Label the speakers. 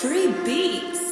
Speaker 1: Three beats.